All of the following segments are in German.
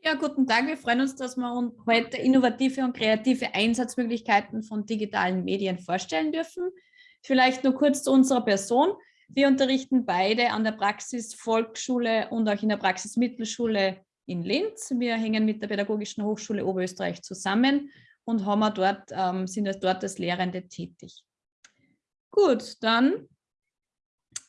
Ja, guten Tag. Wir freuen uns, dass wir heute innovative und kreative Einsatzmöglichkeiten von digitalen Medien vorstellen dürfen. Vielleicht nur kurz zu unserer Person. Wir unterrichten beide an der Praxis Volksschule und auch in der Praxis Mittelschule in Linz. Wir hängen mit der Pädagogischen Hochschule Oberösterreich zusammen und haben dort, ähm, sind dort als Lehrende tätig. Gut, dann,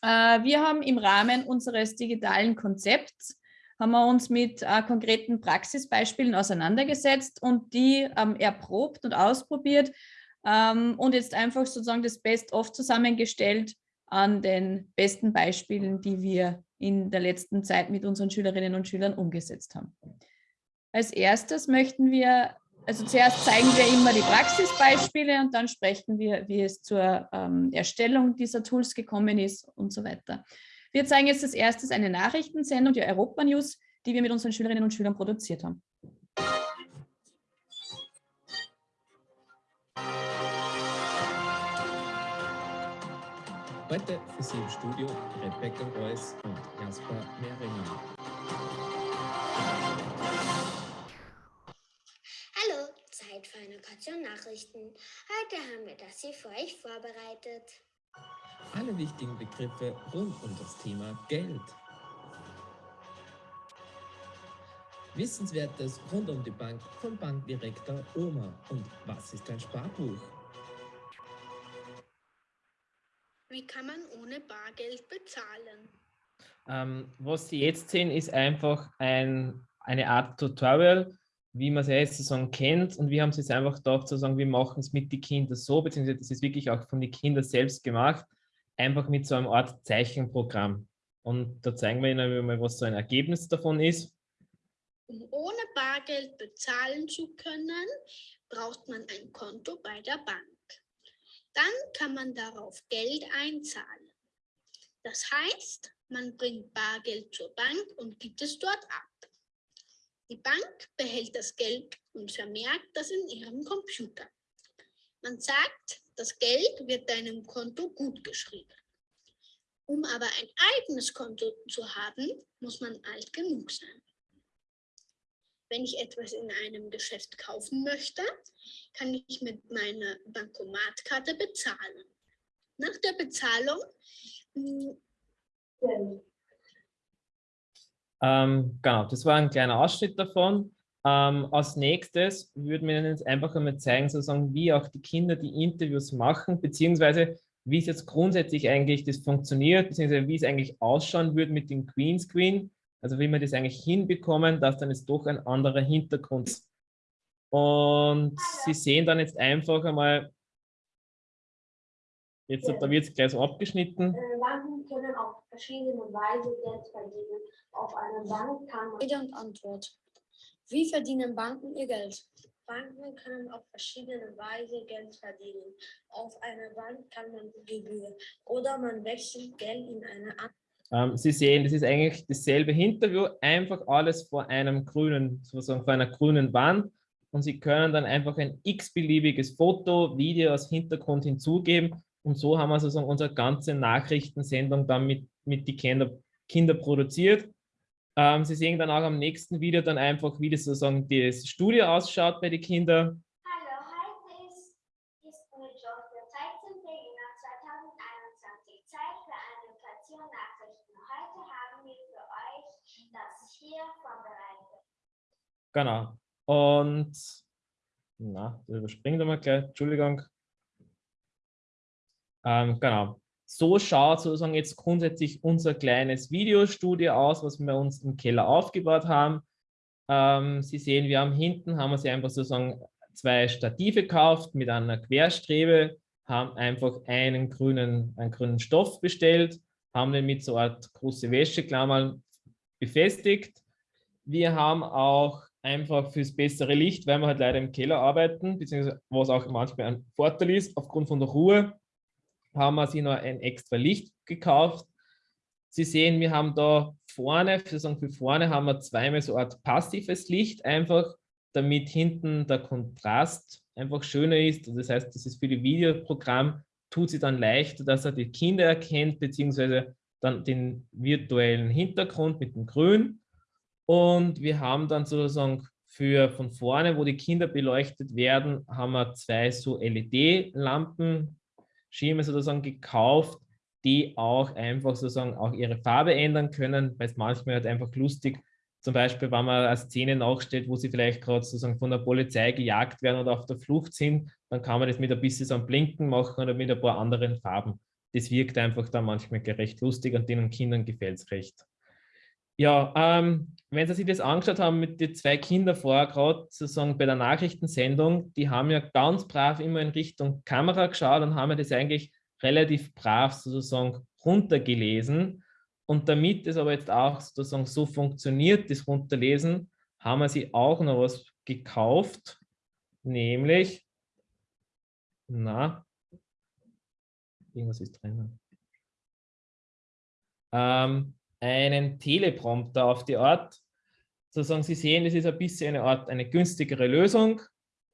äh, wir haben im Rahmen unseres digitalen Konzepts haben wir uns mit äh, konkreten Praxisbeispielen auseinandergesetzt und die ähm, erprobt und ausprobiert ähm, und jetzt einfach sozusagen das Best-of zusammengestellt an den besten Beispielen, die wir in der letzten Zeit mit unseren Schülerinnen und Schülern umgesetzt haben. Als erstes möchten wir, also zuerst zeigen wir immer die Praxisbeispiele und dann sprechen wir, wie es zur ähm, Erstellung dieser Tools gekommen ist und so weiter. Wir zeigen jetzt als erstes eine Nachrichtensendung, die Europa News, die wir mit unseren Schülerinnen und Schülern produziert haben. Heute für Sie im Studio Rebecca Reuss und Jasper Mehringer. Hallo, Zeit für eine Portion Nachrichten. Heute haben wir das hier für euch vorbereitet. Alle wichtigen Begriffe rund um das Thema Geld. Wissenswertes rund um die Bank von Bankdirektor Oma und was ist ein Sparbuch? Wie kann man ohne Bargeld bezahlen? Ähm, was Sie jetzt sehen, ist einfach ein, eine Art Tutorial, wie man es jetzt sozusagen kennt. Und wir haben es jetzt einfach gedacht, sozusagen, wir machen es mit den Kindern so, beziehungsweise das ist wirklich auch von den Kindern selbst gemacht, einfach mit so einem Art Zeichenprogramm. Und da zeigen wir Ihnen mal, was so ein Ergebnis davon ist. Um ohne Bargeld bezahlen zu können, braucht man ein Konto bei der Bank. Dann kann man darauf Geld einzahlen. Das heißt, man bringt Bargeld zur Bank und gibt es dort ab. Die Bank behält das Geld und vermerkt das in ihrem Computer. Man sagt, das Geld wird deinem Konto gut geschrieben. Um aber ein eigenes Konto zu haben, muss man alt genug sein. Wenn ich etwas in einem Geschäft kaufen möchte, kann ich mit meiner Bankomatkarte bezahlen. Nach der Bezahlung hm, ähm, genau, das war ein kleiner Ausschnitt davon. Ähm, als nächstes würden wir Ihnen jetzt einfach einmal zeigen, sozusagen, wie auch die Kinder die Interviews machen, beziehungsweise wie es jetzt grundsätzlich eigentlich das funktioniert, beziehungsweise wie es eigentlich ausschauen würde mit dem Greenscreen. Also wie wir das eigentlich hinbekommen, dass dann jetzt doch ein anderer Hintergrund ist. Und Sie sehen dann jetzt einfach einmal, jetzt da wird es gleich so abgeschnitten. Banken können auf verschiedene Weise Geld verdienen. Auf einer Bank kann man... Rede und Antwort. Wie verdienen Banken ihr Geld? Banken können auf verschiedene Weise Geld verdienen. Auf einer Bank kann man Gebühr oder man wechselt Geld in eine andere ähm, Sie sehen, das ist eigentlich dasselbe Interview, einfach alles vor einem grünen, sozusagen vor einer grünen Wand und Sie können dann einfach ein x-beliebiges Foto, Video als Hintergrund hinzugeben und so haben wir sozusagen unsere ganze Nachrichtensendung dann mit, mit die Kinder, Kinder produziert. Ähm, Sie sehen dann auch am nächsten Video dann einfach, wie das sozusagen das Studio ausschaut bei den Kindern. hier vorbereitet. Genau. Und, na, das überspringen wir mal gleich, Entschuldigung. Ähm, genau. So schaut sozusagen jetzt grundsätzlich unser kleines Videostudio aus, was wir uns im Keller aufgebaut haben. Ähm, Sie sehen, wir haben hinten, haben wir sie einfach sozusagen zwei Stative gekauft mit einer Querstrebe, haben einfach einen grünen, einen grünen Stoff bestellt, haben den mit so einer Art große Wäscheklammer befestigt. Wir haben auch einfach fürs bessere Licht, weil wir halt leider im Keller arbeiten, beziehungsweise was auch manchmal ein Vorteil ist, aufgrund von der Ruhe, haben wir sich noch ein extra Licht gekauft. Sie sehen, wir haben da vorne, für, vorne haben wir zweimal so eine Art passives Licht, einfach damit hinten der Kontrast einfach schöner ist. Das heißt, das ist für die Videoprogramm, tut sie dann leichter, dass er die Kinder erkennt, beziehungsweise dann den virtuellen Hintergrund mit dem Grün. Und wir haben dann sozusagen für von vorne, wo die Kinder beleuchtet werden, haben wir zwei so LED-Lampen, Schirme sozusagen gekauft, die auch einfach sozusagen auch ihre Farbe ändern können, weil es manchmal halt einfach lustig, zum Beispiel, wenn man eine Szene nachstellt, wo sie vielleicht gerade sozusagen von der Polizei gejagt werden oder auf der Flucht sind, dann kann man das mit ein bisschen so einem Blinken machen oder mit ein paar anderen Farben. Das wirkt einfach dann manchmal recht lustig und den Kindern gefällt es recht. Ja, ähm, wenn Sie sich das angeschaut haben mit den zwei Kindern vorher, gerade sozusagen bei der Nachrichtensendung, die haben ja ganz brav immer in Richtung Kamera geschaut und haben ja das eigentlich relativ brav sozusagen runtergelesen. Und damit es aber jetzt auch sozusagen so funktioniert, das Runterlesen, haben wir sie auch noch was gekauft, nämlich, na, irgendwas ist drin. Ähm, einen Teleprompter auf die Art. Sozusagen, Sie sehen, es ist ein bisschen eine Art, eine günstigere Lösung.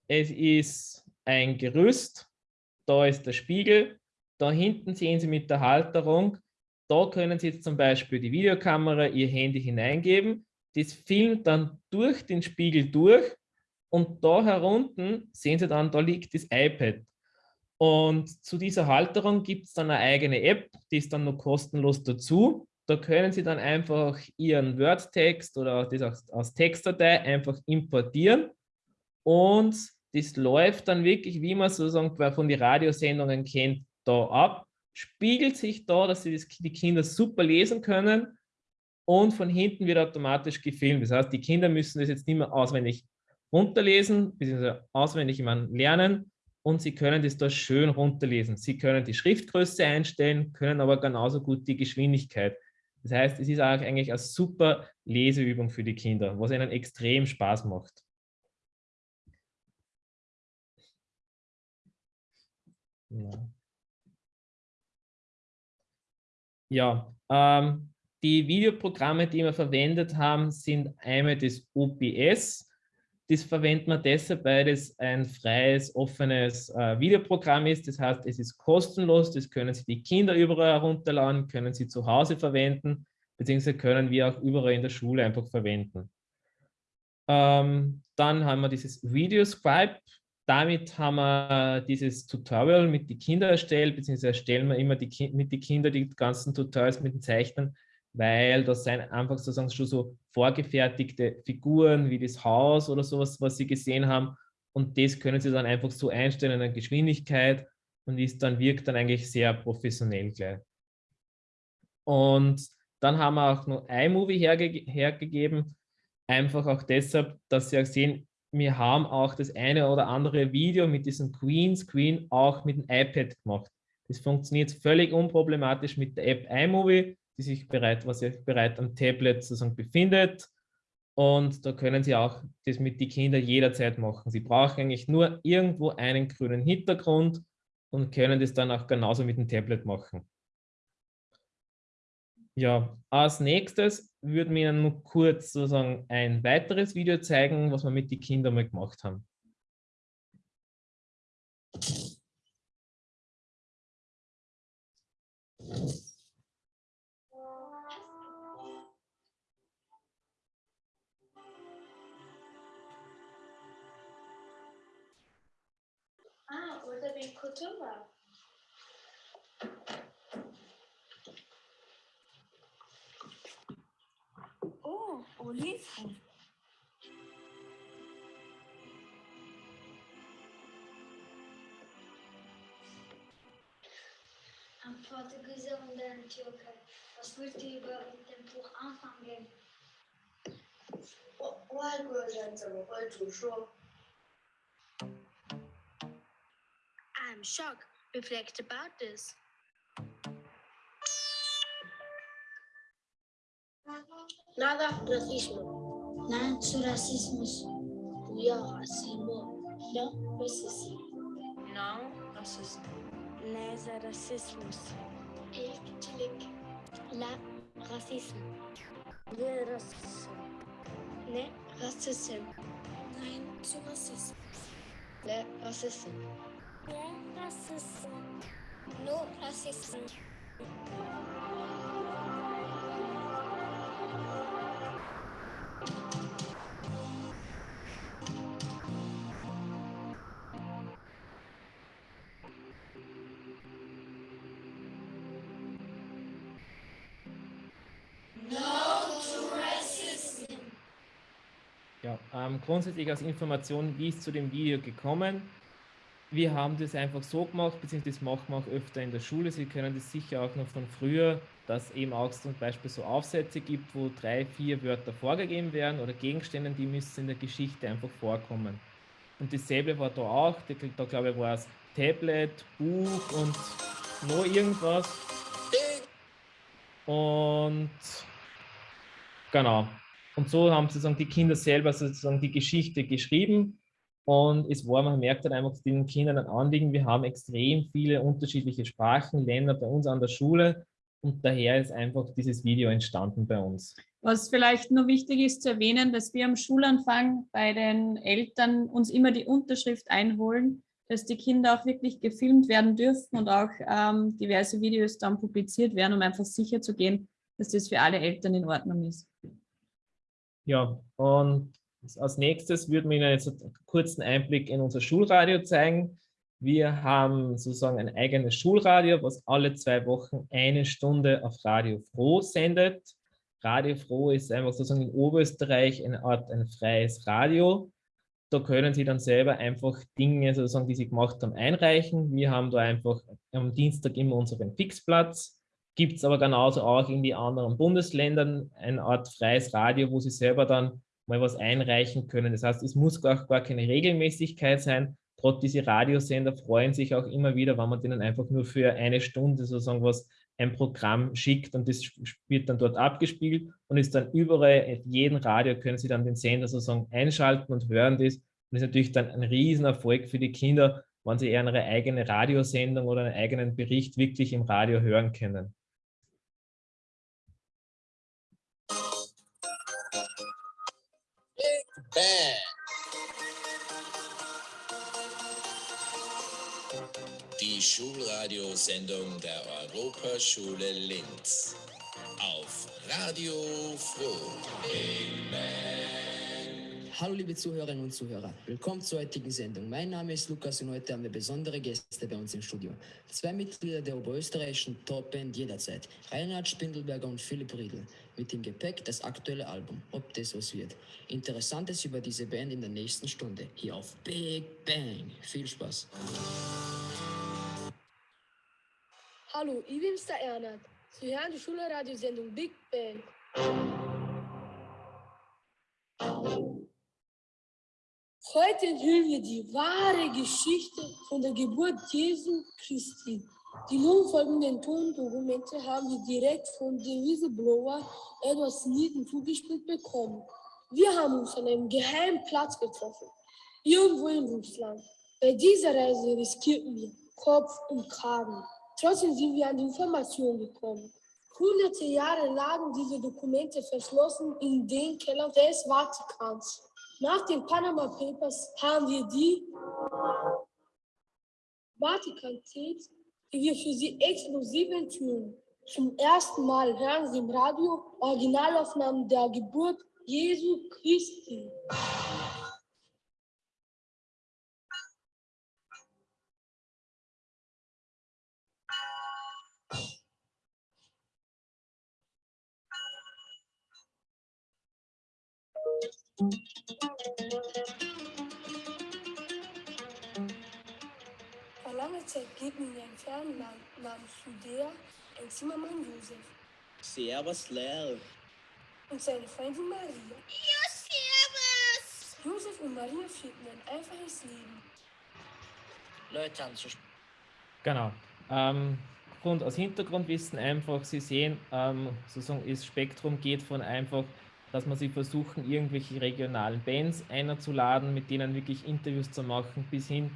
Es ist ein Gerüst, da ist der Spiegel, da hinten sehen Sie mit der Halterung, da können Sie jetzt zum Beispiel die Videokamera, Ihr Handy hineingeben. Das filmt dann durch den Spiegel durch und da herunten sehen Sie dann, da liegt das iPad. Und zu dieser Halterung gibt es dann eine eigene App, die ist dann noch kostenlos dazu. Da können Sie dann einfach Ihren Word-Text oder das aus, Textdatei einfach importieren und das läuft dann wirklich, wie man sozusagen von den Radiosendungen kennt, da ab, spiegelt sich da, dass das, die Kinder super lesen können und von hinten wird automatisch gefilmt. Das heißt, die Kinder müssen das jetzt nicht mehr auswendig runterlesen, beziehungsweise auswendig lernen und sie können das da schön runterlesen. Sie können die Schriftgröße einstellen, können aber genauso gut die Geschwindigkeit. Das heißt, es ist eigentlich eine super Leseübung für die Kinder, was ihnen extrem Spaß macht. Ja. Ähm, die Videoprogramme, die wir verwendet haben, sind einmal das OBS. Das verwendet man deshalb, weil es ein freies, offenes äh, Videoprogramm ist. Das heißt, es ist kostenlos. Das können sich die Kinder überall herunterladen, können sie zu Hause verwenden, beziehungsweise können wir auch überall in der Schule einfach verwenden. Ähm, dann haben wir dieses Videoscribe damit haben wir dieses Tutorial mit den Kindern erstellt, beziehungsweise erstellen wir immer die mit den Kindern die ganzen Tutorials mit den Zeichnen, weil das sind einfach sozusagen schon so vorgefertigte Figuren wie das Haus oder sowas, was sie gesehen haben. Und das können sie dann einfach so einstellen in der Geschwindigkeit und ist dann wirkt dann eigentlich sehr professionell gleich. Und dann haben wir auch noch iMovie herge hergegeben, einfach auch deshalb, dass sie auch sehen, wir haben auch das eine oder andere Video mit diesem Queen Screen auch mit dem iPad gemacht. Das funktioniert völlig unproblematisch mit der App iMovie, die sich bereit, was sich bereit am Tablet sozusagen befindet. Und da können Sie auch das mit den Kindern jederzeit machen. Sie brauchen eigentlich nur irgendwo einen grünen Hintergrund und können das dann auch genauso mit dem Tablet machen. Ja, als nächstes würden wir Ihnen kurz sozusagen ein weiteres Video zeigen, was wir mit den Kindern mal gemacht haben. Ah, oder wie Kultur. Oliven. Ein Portugieser und ein Türke. Was willst du über mit dem Buch anfangen? 外国人怎么会煮说 I'm shocked. Reflect about this. Nada racismo. Nada racismos. Cuya racismo. Não racismo. Não racismo. Nada racismos. Elktilik. La racismo. Le racismo. Ne racismo. Nein zu racismo. Le racismo. No racism. No. Ja, ähm, grundsätzlich als Information, wie ist zu dem Video gekommen? Wir haben das einfach so gemacht, beziehungsweise das machen wir auch öfter in der Schule. Sie können das sicher auch noch von früher, dass eben auch zum Beispiel so Aufsätze gibt, wo drei, vier Wörter vorgegeben werden oder Gegenstände, die müssen in der Geschichte einfach vorkommen. Und dasselbe war da auch, da glaube ich war es Tablet, Buch und noch irgendwas. Und genau. Und so haben sozusagen die Kinder selber sozusagen die Geschichte geschrieben. Und es war, man merkt dann einfach den Kindern ein Anliegen, wir haben extrem viele unterschiedliche Sprachen, Länder bei uns an der Schule. Und daher ist einfach dieses Video entstanden bei uns. Was vielleicht nur wichtig ist zu erwähnen, dass wir am Schulanfang bei den Eltern uns immer die Unterschrift einholen, dass die Kinder auch wirklich gefilmt werden dürfen und auch ähm, diverse Videos dann publiziert werden, um einfach sicher zu gehen, dass das für alle Eltern in Ordnung ist. Ja, und als nächstes würden wir Ihnen jetzt einen kurzen Einblick in unser Schulradio zeigen. Wir haben sozusagen ein eigenes Schulradio, was alle zwei Wochen eine Stunde auf Radio Froh sendet. Radio Froh ist einfach sozusagen in Oberösterreich eine Art ein freies Radio. Da können Sie dann selber einfach Dinge, sozusagen, die Sie gemacht haben, einreichen. Wir haben da einfach am Dienstag immer unseren Fixplatz. Gibt es aber genauso auch in die anderen Bundesländern eine Art freies Radio, wo Sie selber dann mal was einreichen können. Das heißt, es muss gar, gar keine Regelmäßigkeit sein. Trotz diese Radiosender freuen sich auch immer wieder, wenn man denen einfach nur für eine Stunde sozusagen was ein Programm schickt und das wird dann dort abgespielt und ist dann überall, auf jedem Radio können Sie dann den Sender sozusagen einschalten und hören das. Und das ist natürlich dann ein Riesenerfolg für die Kinder, wenn sie ihre eigene Radiosendung oder einen eigenen Bericht wirklich im Radio hören können. Schulradiosendung der Europaschule Linz. Auf Radio Froh. Hallo liebe Zuhörerinnen und Zuhörer, willkommen zur heutigen Sendung. Mein Name ist Lukas und heute haben wir besondere Gäste bei uns im Studio. Zwei Mitglieder der oberösterreichischen Top-Band jederzeit, Reinhard Spindelberger und Philipp Riedl. Mit dem Gepäck das aktuelle Album, ob das was wird. Interessantes über diese Band in der nächsten Stunde, hier auf Big Bang. Viel Spaß. Hallo, ich bin's der Ernst. Sie hören die Schulradiosendung Big Bang. Heute enthüllen wir die wahre Geschichte von der Geburt Jesu Christi. Die nun folgenden Tondokumente haben wir direkt von dem Whistleblower Edward Sneden zugespielt bekommen. Wir haben uns an einem geheimen Platz getroffen, irgendwo in Russland. Bei dieser Reise riskierten wir Kopf und Kragen. Trotzdem sind wir an die Informationen gekommen. Hunderte Jahre lagen diese Dokumente verschlossen in den Kellern des Vatikans. Nach den Panama Papers haben wir die Vatikan-Tapes, die wir für Sie exklusiv enthüllen. Zum ersten Mal hören Sie im Radio Originalaufnahmen der Geburt Jesu Christi. Judäa ein Zimmermann Josef Servus, Lel. und seine Freundin Maria. Ja, servus! Josef und Maria führten ein einfaches Leben. Leute anzusprechen. Genau. Ähm, Grund, aus Hintergrundwissen einfach, Sie sehen, ähm, sozusagen das Spektrum geht von einfach, dass man sie versuchen, irgendwelche regionalen Bands einzuladen, mit denen wirklich Interviews zu machen, bis hin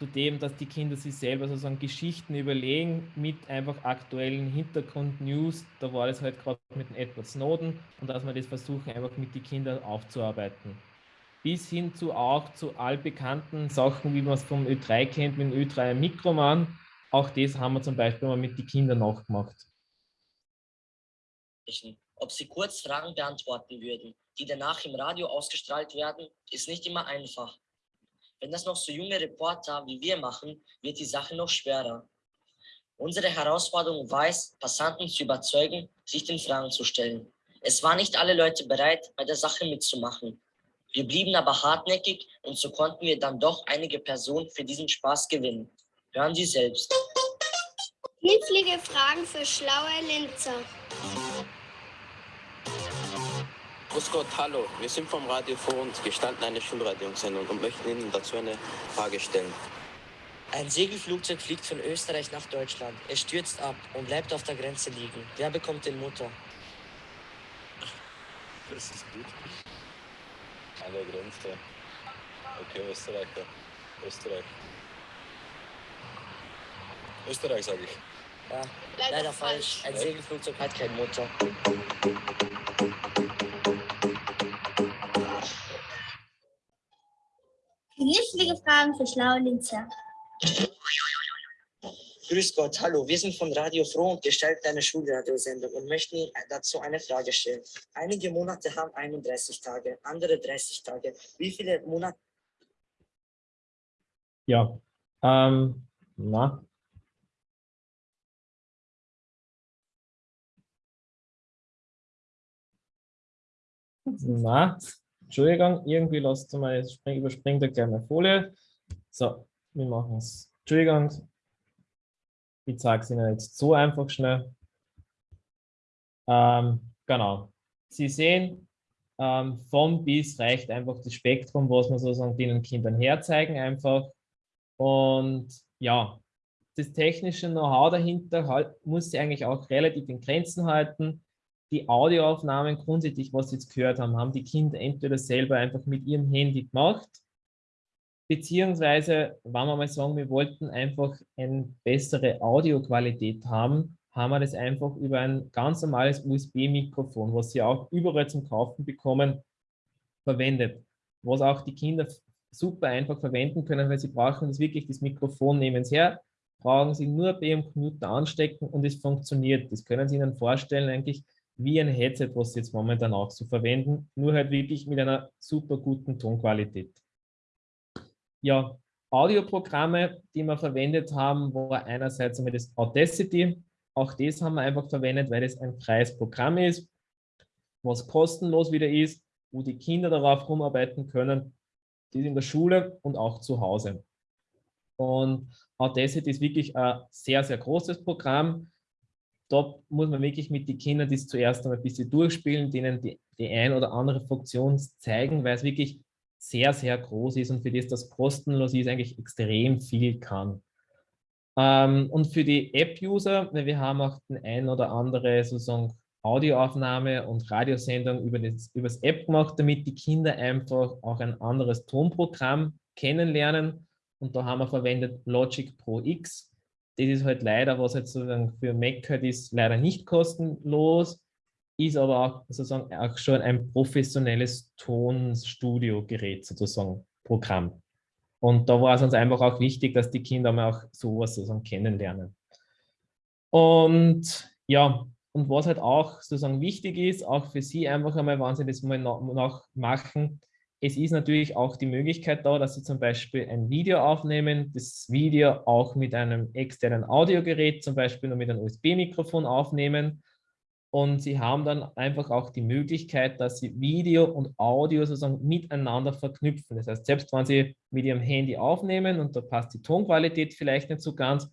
zu dem, dass die Kinder sich selber sozusagen Geschichten überlegen mit einfach aktuellen Hintergrund-News. Da war das halt gerade mit dem Edward Snowden und dass man das versuchen, einfach mit den Kindern aufzuarbeiten. Bis hin zu auch zu allbekannten Sachen, wie man es vom Ö3 kennt, mit dem Ö3 Mikroman. Auch das haben wir zum Beispiel mal mit den Kindern nachgemacht. Ob sie kurz Fragen beantworten würden, die danach im Radio ausgestrahlt werden, ist nicht immer einfach. Wenn das noch so junge Reporter wie wir machen, wird die Sache noch schwerer. Unsere Herausforderung war es, Passanten zu überzeugen, sich den Fragen zu stellen. Es waren nicht alle Leute bereit, bei der Sache mitzumachen. Wir blieben aber hartnäckig und so konnten wir dann doch einige Personen für diesen Spaß gewinnen. Hören Sie selbst. Nützliche Fragen für schlaue Linzer. Grüß Gott, hallo. Wir sind vom Radio vor und gestalten eine Schulradiosendung und möchten Ihnen dazu eine Frage stellen. Ein Segelflugzeug fliegt von Österreich nach Deutschland. Es stürzt ab und bleibt auf der Grenze liegen. Wer bekommt den Motor? Das ist gut. An der Grenze. Okay, Österreicher. Österreich. Österreich, sage ich. Ja, leider, leider falsch. Ein Segelflugzeug hat keinen Motor. Nützliche Fragen für schlaue Linzer. Grüß Gott, hallo. Wir sind von Radio Froh und gestalten eine Schulradiosendung und möchten Ihnen dazu eine Frage stellen. Einige Monate haben 31 Tage, andere 30 Tage. Wie viele Monate? Ja, ähm, na. Na, Entschuldigung, irgendwie lasst du mal, überspringt der kleine Folie. So, wir machen es. Entschuldigung, ich zeige es Ihnen jetzt so einfach schnell. Ähm, genau. Sie sehen, ähm, von bis reicht einfach das Spektrum, was wir sozusagen den Kindern herzeigen einfach. Und ja, das technische Know-how dahinter halt, muss sie eigentlich auch relativ in Grenzen halten. Die Audioaufnahmen grundsätzlich, was Sie jetzt gehört haben, haben die Kinder entweder selber einfach mit ihrem Handy gemacht Beziehungsweise, wenn wir mal sagen, wir wollten einfach eine bessere Audioqualität haben, haben wir das einfach über ein ganz normales USB-Mikrofon, was Sie auch überall zum Kaufen bekommen, verwendet. Was auch die Kinder super einfach verwenden können, weil sie brauchen das wirklich das Mikrofon nehmen sie her, brauchen sie nur bei ihrem Computer anstecken und es funktioniert. Das können Sie Ihnen vorstellen, eigentlich wie ein Headset, was jetzt momentan auch so verwenden, nur halt wirklich mit einer super guten Tonqualität ja, Audioprogramme, die wir verwendet haben, war einerseits einmal das Audacity. Auch das haben wir einfach verwendet, weil das ein freies Programm ist, was kostenlos wieder ist, wo die Kinder darauf rumarbeiten können, die in der Schule und auch zu Hause. Und Audacity ist wirklich ein sehr, sehr großes Programm. Da muss man wirklich mit den Kindern das zuerst einmal ein bisschen durchspielen, denen die, die ein oder andere Funktion zeigen, weil es wirklich sehr, sehr groß ist und für das das kostenlos ist, eigentlich extrem viel kann. Ähm, und für die App-User, wir haben auch den ein oder andere sozusagen Audioaufnahme und Radiosendung über das, über das App gemacht, damit die Kinder einfach auch ein anderes Tonprogramm kennenlernen. Und da haben wir verwendet Logic Pro X. Das ist halt leider, was jetzt sozusagen für Mac halt ist, leider nicht kostenlos ist aber auch sozusagen auch schon ein professionelles Tonstudio-Gerät sozusagen, Programm. Und da war es uns einfach auch wichtig, dass die Kinder mal auch sowas sozusagen kennenlernen. Und ja, und was halt auch sozusagen wichtig ist, auch für Sie einfach einmal, wenn Sie das mal noch machen, es ist natürlich auch die Möglichkeit da, dass Sie zum Beispiel ein Video aufnehmen, das Video auch mit einem externen Audiogerät, zum Beispiel nur mit einem USB-Mikrofon aufnehmen und sie haben dann einfach auch die Möglichkeit, dass sie Video und Audio sozusagen miteinander verknüpfen. Das heißt, selbst wenn sie mit ihrem Handy aufnehmen und da passt die Tonqualität vielleicht nicht so ganz,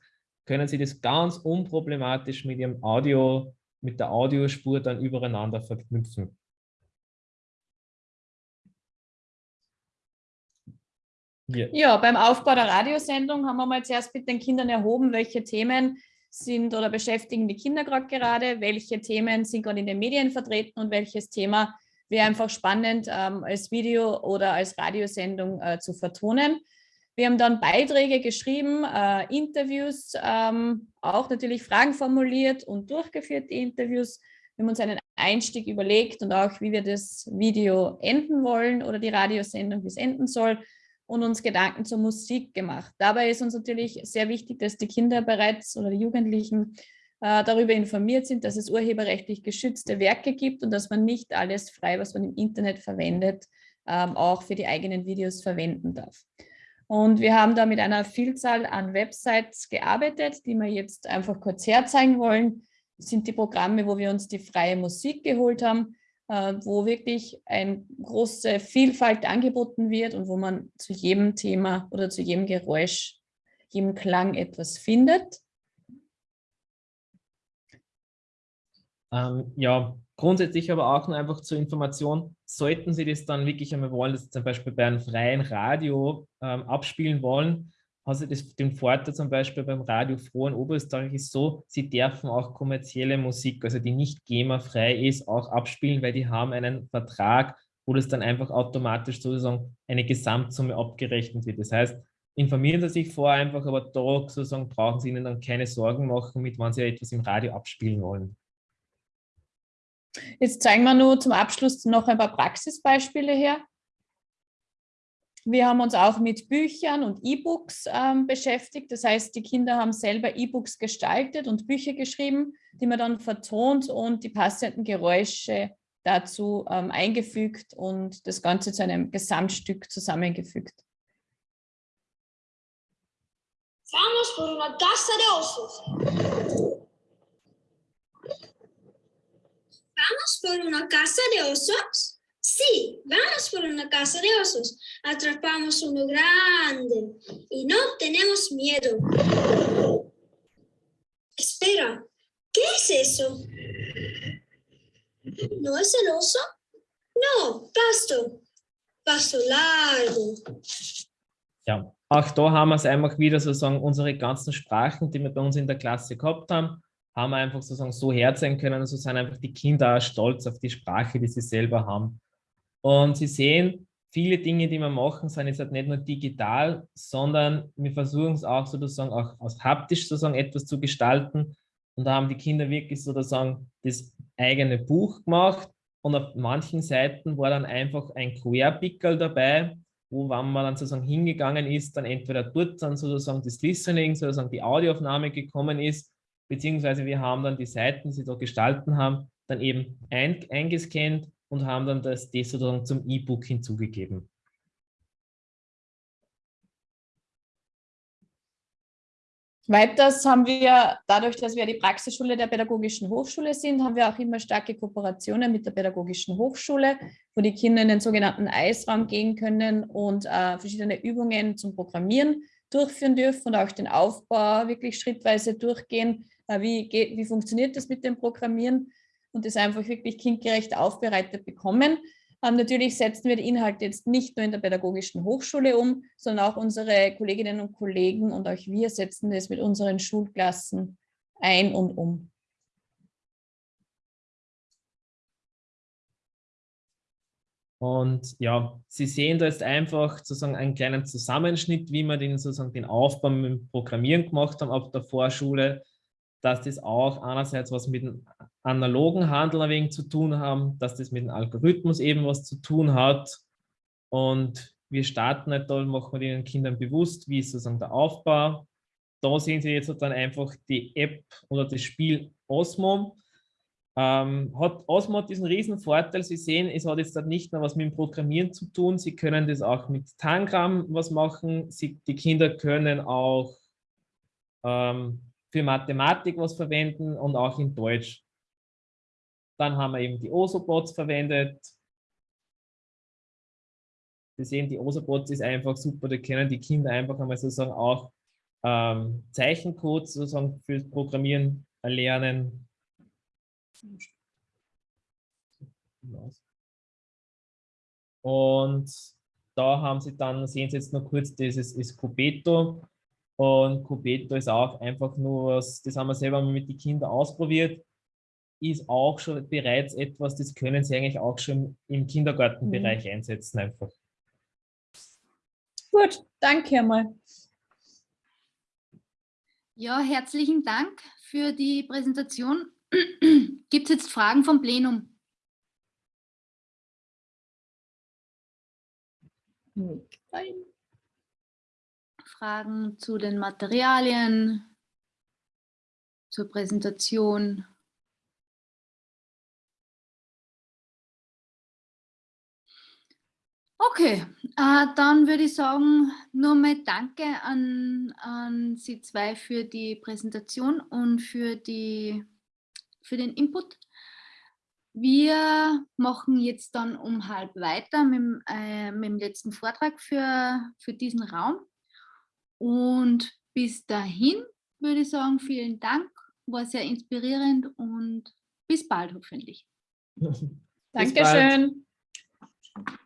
können sie das ganz unproblematisch mit ihrem Audio, mit der Audiospur dann übereinander verknüpfen. Ja. ja, beim Aufbau der Radiosendung haben wir mal zuerst mit den Kindern erhoben, welche Themen sind oder beschäftigen die Kinder gerade welche Themen sind gerade in den Medien vertreten und welches Thema wäre einfach spannend ähm, als Video oder als Radiosendung äh, zu vertonen. Wir haben dann Beiträge geschrieben, äh, Interviews, ähm, auch natürlich Fragen formuliert und durchgeführt, die Interviews. Wir haben uns einen Einstieg überlegt und auch, wie wir das Video enden wollen oder die Radiosendung, wie es enden soll und uns Gedanken zur Musik gemacht. Dabei ist uns natürlich sehr wichtig, dass die Kinder bereits oder die Jugendlichen äh, darüber informiert sind, dass es urheberrechtlich geschützte Werke gibt und dass man nicht alles frei, was man im Internet verwendet, ähm, auch für die eigenen Videos verwenden darf. Und wir haben da mit einer Vielzahl an Websites gearbeitet, die wir jetzt einfach kurz herzeigen wollen. Das sind die Programme, wo wir uns die freie Musik geholt haben. Äh, wo wirklich eine große Vielfalt angeboten wird und wo man zu jedem Thema oder zu jedem Geräusch, jedem Klang etwas findet. Ähm, ja, grundsätzlich aber auch nur einfach zur Information, sollten Sie das dann wirklich einmal wollen, dass Sie zum Beispiel bei einem freien Radio ähm, abspielen wollen, also das, den Vorteil zum Beispiel beim Radio Froh in Oberösterreich ist so, sie dürfen auch kommerzielle Musik, also die nicht GEMA-frei ist, auch abspielen, weil die haben einen Vertrag, wo das dann einfach automatisch sozusagen eine Gesamtsumme abgerechnet wird. Das heißt, informieren Sie sich vorher einfach, aber da sozusagen brauchen Sie Ihnen dann keine Sorgen machen, mit wann Sie etwas im Radio abspielen wollen. Jetzt zeigen wir nur zum Abschluss noch ein paar Praxisbeispiele her. Wir haben uns auch mit Büchern und E-Books ähm, beschäftigt. Das heißt, die Kinder haben selber E-Books gestaltet und Bücher geschrieben, die man dann vertont und die passenden Geräusche dazu ähm, eingefügt und das Ganze zu einem Gesamtstück zusammengefügt. Vamos por una taza de osos. Vamos por una casa de osos. Sí, vamos por una casa de osos. Atrapamos uno grande y no tenemos miedo. Espera, ¿qué es eso? ¿No es el oso? No, pasto. Pasto largo. Ja, auch da haben wir es einfach wieder sozusagen unsere ganzen Sprachen, die wir bei uns in der Klasse gehabt haben, haben wir einfach sozusagen so herzeigen können so sind einfach die Kinder auch stolz auf die Sprache, die sie selber haben. Und Sie sehen, viele Dinge, die wir machen, sind jetzt halt nicht nur digital, sondern wir versuchen es auch sozusagen auch aus haptisch sozusagen etwas zu gestalten. Und da haben die Kinder wirklich sozusagen das eigene Buch gemacht. Und auf manchen Seiten war dann einfach ein QR-Pickel dabei, wo, wenn man dann sozusagen hingegangen ist, dann entweder dort dann sozusagen das Listening, sozusagen die Audioaufnahme gekommen ist, beziehungsweise wir haben dann die Seiten, die sie da gestalten haben, dann eben ein, eingescannt und haben dann das, das sozusagen zum E-Book hinzugegeben. Weiters haben wir, dadurch, dass wir die Praxisschule der Pädagogischen Hochschule sind, haben wir auch immer starke Kooperationen mit der Pädagogischen Hochschule, wo die Kinder in den sogenannten Eisraum gehen können und äh, verschiedene Übungen zum Programmieren durchführen dürfen und auch den Aufbau wirklich schrittweise durchgehen. Äh, wie, geht, wie funktioniert das mit dem Programmieren? Und das einfach wirklich kindgerecht aufbereitet bekommen. Ähm, natürlich setzen wir die Inhalte jetzt nicht nur in der Pädagogischen Hochschule um, sondern auch unsere Kolleginnen und Kollegen und auch wir setzen das mit unseren Schulklassen ein und um. Und ja, Sie sehen da jetzt einfach sozusagen einen kleinen Zusammenschnitt, wie wir den, sozusagen den Aufbau mit dem Programmieren gemacht haben ab der Vorschule, dass das auch einerseits was mit dem analogen Handel ein wenig zu tun haben, dass das mit dem Algorithmus eben was zu tun hat. Und wir starten nicht da, machen wir den Kindern bewusst, wie ist sozusagen der Aufbau. Da sehen Sie jetzt dann einfach die App oder das Spiel Osmo. Ähm, hat, Osmo diesen riesen Vorteil, Sie sehen, es hat jetzt nicht nur was mit dem Programmieren zu tun, Sie können das auch mit Tangram was machen, Sie, die Kinder können auch ähm, für Mathematik was verwenden und auch in Deutsch. Dann haben wir eben die Osobots verwendet. Sie sehen, die Osobots ist einfach super, da können die Kinder einfach einmal sozusagen auch ähm, Zeichencodes sozusagen fürs Programmieren erlernen. Und da haben Sie dann, sehen Sie jetzt noch kurz, dieses ist Cubeto. Und Cubeto ist auch einfach nur was, das haben wir selber mit den Kindern ausprobiert ist auch schon bereits etwas, das können Sie eigentlich auch schon im Kindergartenbereich mhm. einsetzen einfach. Gut, danke einmal. Ja, herzlichen Dank für die Präsentation. Gibt es jetzt Fragen vom Plenum? Nein. Fragen zu den Materialien, zur Präsentation? Okay, äh, dann würde ich sagen, nur mal Danke an, an Sie zwei für die Präsentation und für, die, für den Input. Wir machen jetzt dann um halb weiter mit, äh, mit dem letzten Vortrag für, für diesen Raum. Und bis dahin würde ich sagen, vielen Dank, war sehr inspirierend und bis bald hoffentlich. Bis Dankeschön. Bald.